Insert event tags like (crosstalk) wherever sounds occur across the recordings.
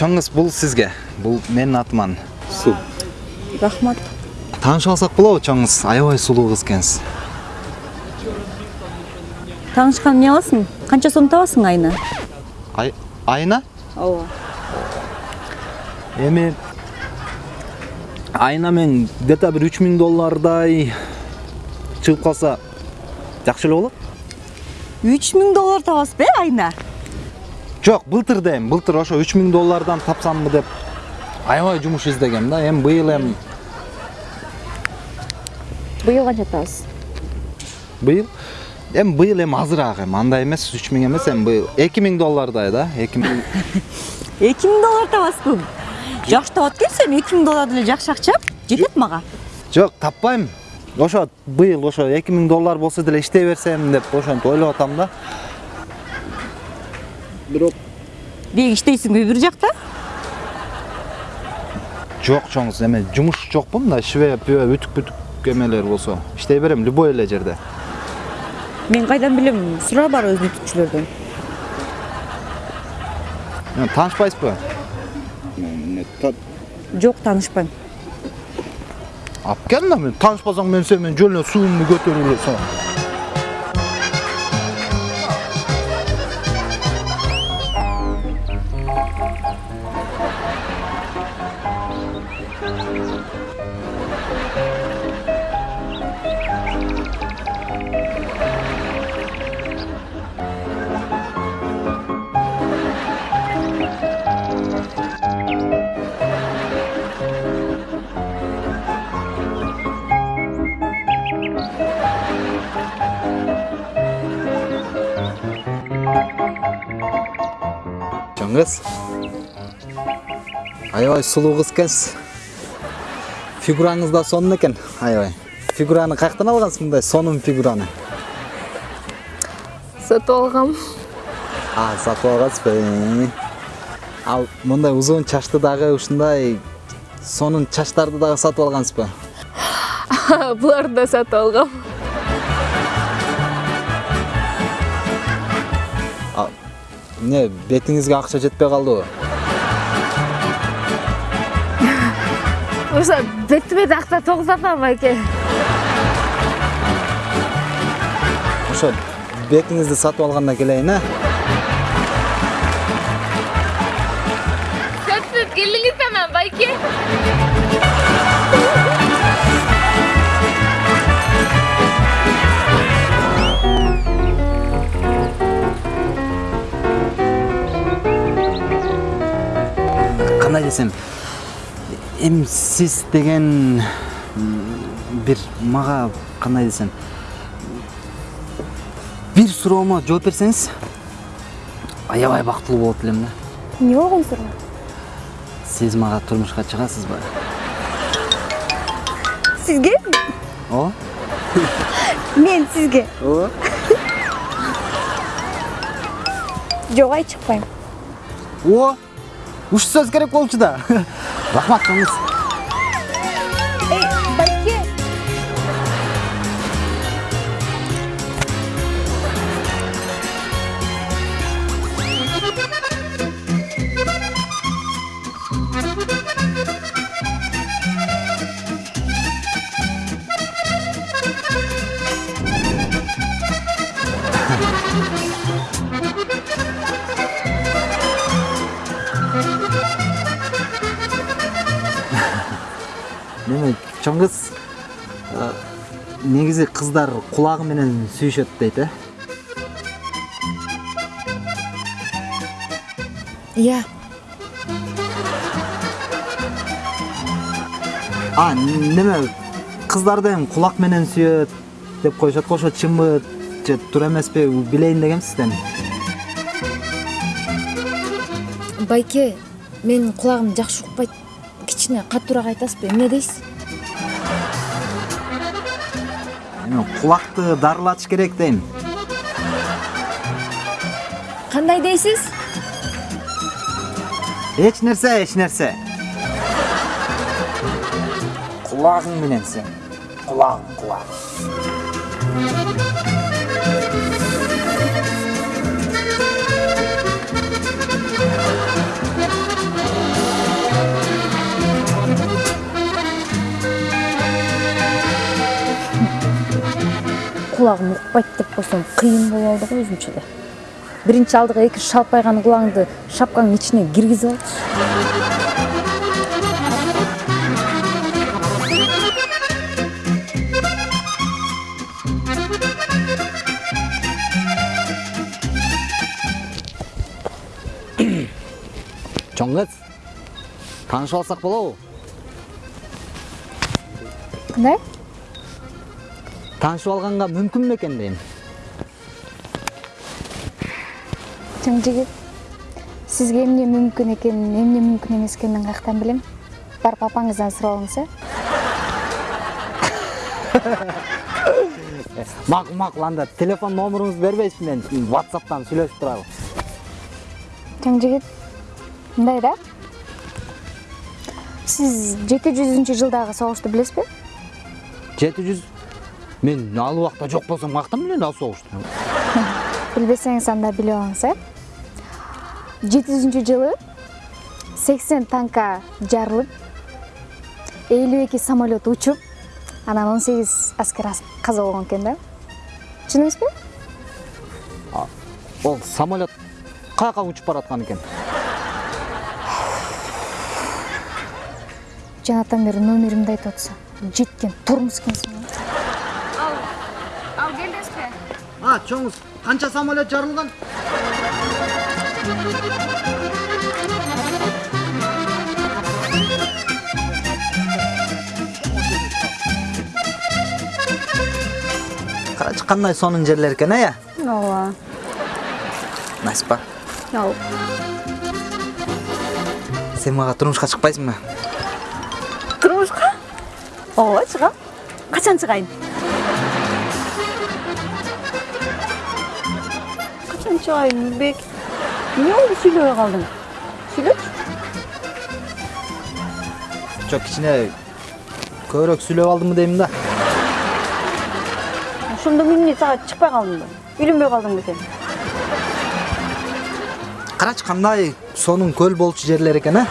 Чоңуз бул сизге бул менин атыман суу рахмат. Таанышып алсак болобу чоңуз аябай сулуу кыз экенсиз таанышкан эмне кыласың канча сом табасың айына? Ай- айына? Ооба эми айына мен где то бир үч миң доллардай чыгып калса жакшы эле болот үч миң доллар табасызбы э айына? Жок былтыр дейм былтыр ошо үч миң доллардан тапсамбы деп аябай жумуш издегем да. Эми быйыл эми быйыл канча табасыз? Быйыл? Эми быйыл эми азыраак эми андай эмес үч миң эмес эми быйыл. Эки миң доллардай да эки миң. (laughs) Эки миң доллар табасызбы жакшы табат экенсиң эми эки миң доллар деле жакшы акча жетет мага жок таппайм ошо быйыл ошо эки миң доллар болсо деле иштей берсем деп ошентип ойлоп атам да. Бирок деги иштейсиңби бир жакта? Жок чоңуз эме жумуш жокпу мындай шве пүбө бүтүк бүтүк эмелер болсо. Иштей берем любой эле жерде. Мен кайдан билем сура бар өзүнүн бүтүкчүлөрдөн Эме, таанышпайсызбы? Жок таанышпайм. Алып кел да мен таанышпасаң мен сени менен жөн эле суумду көтөрүп эле кыз аябай сулуу кыз экенсиз фигураңыз да сонун экен аябай фигураны каяктан алгансыз мындай сонун фигураны. Сатып алгам а сатып алгансызбы ал мындай узун чачты дагы ушундай сонун чачтарды дагы сатып алгансызбы буларды (laughs) да сатып алгам эмне бетиңизге акча жетпей калдыбы (laughs) ошо бетиме такта тогузатам байке ошо бетиңизди сатып алгандан келейин э кандай десем эми сиз деген м, бир мага кандай десем бир суроомо жооп берсеңиз аябай бактылуу болот элем да эмне болгон суроо сиз мага турмушка чыгасызбы сизге ооба мен сизге ооба жок ай чыкпайм о уш сөз керек болчу да рахмат чоң кыз э, негизи кыздар кулагы менен сүйүшөт дейт э иә. А неме кыздарды эми кулак менен сүйөт деп коюшат го ошо чынбы же туура эмеспи билейин дегем сизден байке менин кулагым жакшы укпайт кичине катуураак айтасызбы эмне дейсиз кулакты дарылатыш керек дейм кандай дейсиз эч нерсе эч нерсе кулагың менен сен кулагың кулагың кулагым укпайт деп койсом кыйын болуп алды го өзүнчө да биринчи алдыга эки шалпайган кулагыңды шапкаңдын ичине киргизип алчы чоң кыз таанышып алсак болобу таанышып алганга мүмкүнмү экен дейм чоң жигит сизге эмне мүмкүн экенин эмне мүмкүн эмес экенин каяктан билем барып апаңыздан сурап алыңыз э (laughs) макул макул анда телефон номеруңузду бербейсизби мен whatsappтан сүйлөшүп турайлы чоң жигит мындай да? Сиз жети жүзүнчү жылдагы согушту билесизби жети жүз мен ал убакта жок болсом каяктан билейин ал согушту (laughs) билбесеңиз анда билип алыңыз э жети жүзүнчү жылы сексен танка жарылып элүү эки самолет учуп анан он сегиз аскер ас- каза болгон экен да. Чын эмеспи ол самолет каяка учуп бараткан экен жанатан бери номеримди айтып атса жеткен турмуз экенсиң Келдесизби? а чоңуз канча самолет жарылган карачы кандай сонун жерлер экен э ооба насипа ооба сен мага турмушка чыкпайсыңбы турмушка ооба чыгам качан чыгайын качан чыгайын бек эмне болду сүйлөбөй калдың сүйлөчү жок кичине көбүрөөк сүйлөп алдымбы дейм да ошондо эмне сага чыкпай калдыңбы үйлөнбөй калдыңбы сен карачы кандай сонун көл болчу жерлер экен э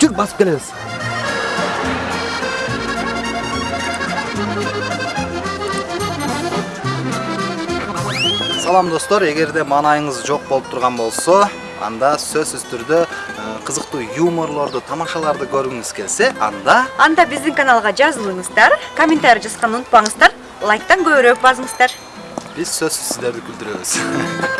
жүр басып келебиз салам достор. Эгерде маанайыңыз жок болуп турган болсо анда сөзсүз түрдө э, кызыктуу юморлорду тамашаларды көргүңүз келсе анда анда биздин каналга жазылыңыздар комментарий жазганды унутпаңыздар лайктан көбүрөөк басыңыздар биз сөзсүз сиздерди күлдүрөбүз (laughs)